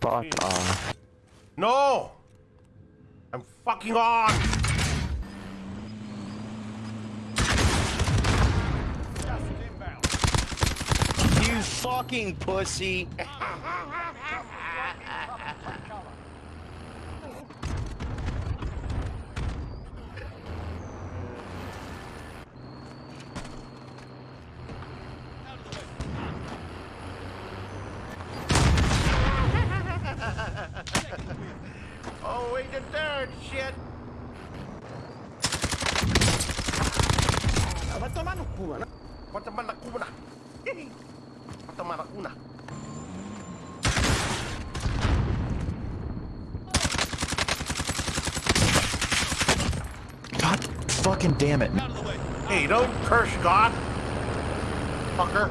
Fuck hmm. off. No! I'm fucking on! You fucking pussy. Oh, wait, the third shit! Vai tomar no cu, mano. Pataman na kuna! Pataman na! God fucking damn it. Hey, don't curse God! Fucker!